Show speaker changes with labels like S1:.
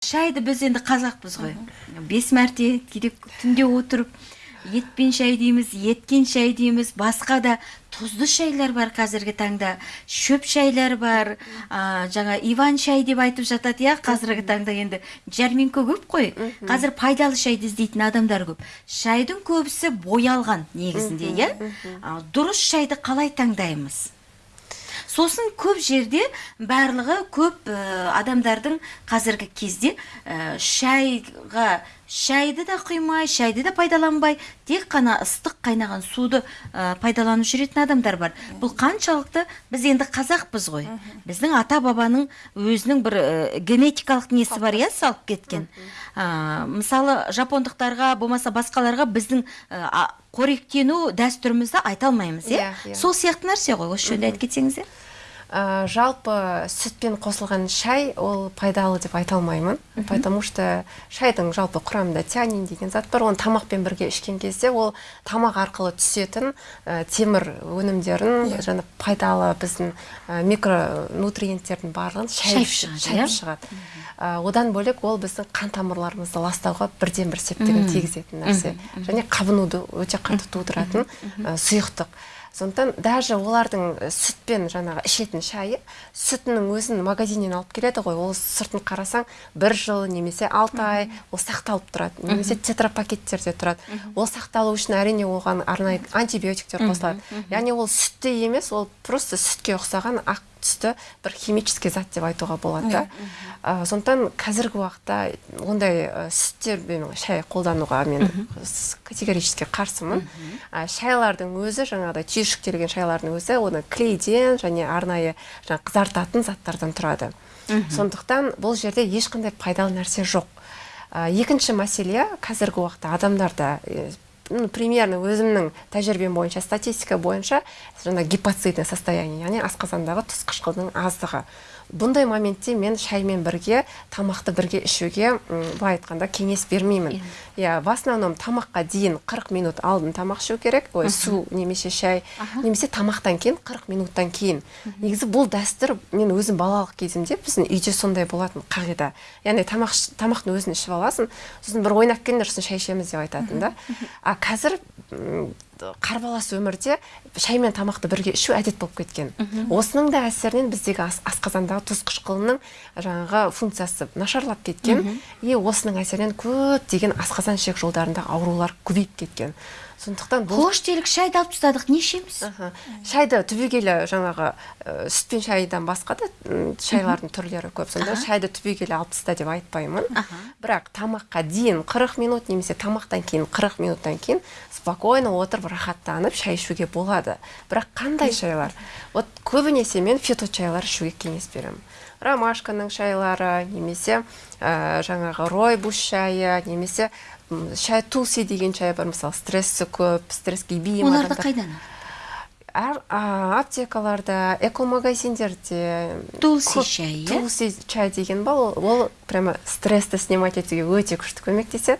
S1: шайды біз енді қазақпыз ғой. Бес мәрте кейде түнде отырып етпен шай дейміз еткен шай дейміз басқа да тұзды шайлар бар қазіргі таңда. Шөп шайлар бар а, жаңа иван шай деп айтып жатады иә қазіргі таңда енді. Жәрмеңке көп қой. Қазір пайдалы шайды іздейтін адамдар көп. Шайдың көбісі боялған негізінде иә? дұрыс шайды қалай таңдаймыз? Сосын көп жерде барлығы көп ә, адамдардың қазіргі кезде ә, шайға шайды да құймай шайды да пайдаланбай тек қана ыстық қайнаған суды ә, пайдаланып жүретін адамдар бар. Бұл қаншалықты біз енді қазақпыз ғой. Біздің ата бабаның өзінің бір ә, генетикалық несі бар иә салып кеткен. Ә, мысалы жапондықтарға болмаса басқаларға біздің ә, қоректену дәстүрімізді айта алмаймыз иә?
S2: Иә, иә.
S1: сол сияқты нәрсе ғой. Осы жөнінде айтып кетсеңіздер
S2: Ә, жалпы сүтпен қосылған шай ол пайдалы деп айта алмаймын. Потому что шайдың жалпы құрамында тианин деген зат бар. Оны тамақпен бірге ішкен кезде ол тамақ арқылы түсетін ә, темір өнімдерін және пайдалы біздің ә, микронутриенттердің барлығын шайып,
S1: шығады,
S2: шайып
S1: иә?
S2: шығады Ә, одан бөлек ол біздің қан тамырларымызды ластауға бірден бір септігін тигізетін нәрсе. Және қабынуды өте қатты тудыратын ә, сұйықтық. Сондықтан даже олардың ә, сүтпен жаңағы ішетін шайы сүтінің өзін магазиннен алып келеді ғой. Ол сыртын қарасаң бір жыл немесе алты ай ол сақталып тұрады. Немесе тетрапакеттерде тұрады. Ол сақталу үшін әрине оған арнайы антибиотиктер қосылады. Яғни ол сүтте емес ол просто сүтке ұқсаған ақ түсті бір химический зат деп айтуға болады да. Ә, сондықтан қазіргі уақытта ондай ә, сүттермен шай қолдануға мен категорически қарсымын. Ә, шайлардың өзі жаңағыдай түйіршіктелген шайлардың өзі оны клейден және арнайы жаңа қызартатын заттардан тұрады. Сондықтан бұл жерде ешқандай пайдалы нәрсе жоқ. Ә, екінші мәселе қазіргі уақытта адамдарда ну, примерно өзімнің тәжірибем бойынша статистика бойынша жаңа гипоцидное состояние яғни асқазандағы тұз қышқылдың аздығы. Бұндай моментте мен шаймен бірге тамақты бірге ішуге былай айтқанда кеңес бермеймін. Иә в основном тамаққа дейін 40 минут алдын тамақ ішу керек. Ой су немесе шай немесе тамақтан кейін 40 минуттан кейін. Негізі бұл дәстүр мен өзім балалық кезімде біздің үйде сондай болатын қағида. Яғни тамақ тамақтың өзін ішіп аласың сосын бір ойнап келіңдер сосын шай ішеміз деп айтатын да. А қазір қарбалас өмірде шай мен тамақты бірге ішу әдет болып кеткен. Осының да әсерінен біздегі ас- асқазандағы тұз қышқылының жаңағы функциясы нашарлап кеткен. И осының әсерінен көптеген асқазан ішек жолдарындағы аурулар көбейіп кеткен. Сондықтан бұл
S1: қош делік шайды алып тастадық не ішеміз?
S2: Шайды түбегейлі жаңағы ә, сүт пен шайдан басқа да шайлардың түрлері көп. Сонда шайды түбегейлі алып таста деп айтпаймын. Бірақ тамаққа дейін 40 минут немесе тамақтан кейін 40 минуттан кейін спокойно отырып рахаттанып шай ішуге болады. Бірақ қандай шайлар? Вот көбінесе мен фито шайлар ішуге кеңес беремін. Ромашканың шайлары немесе ә, жаңағы ройбус шайы немесе шай тулси деген шай бар. Мысалы стрессы көп стресске бейім
S1: оларды қайдан?
S2: Әр а, аптекаларда экомагазиндерде
S1: Тулси шай, иә?
S2: тулси чай деген ба ол, ол прямо стрессті снимать етуге өте күшті көмектеседі.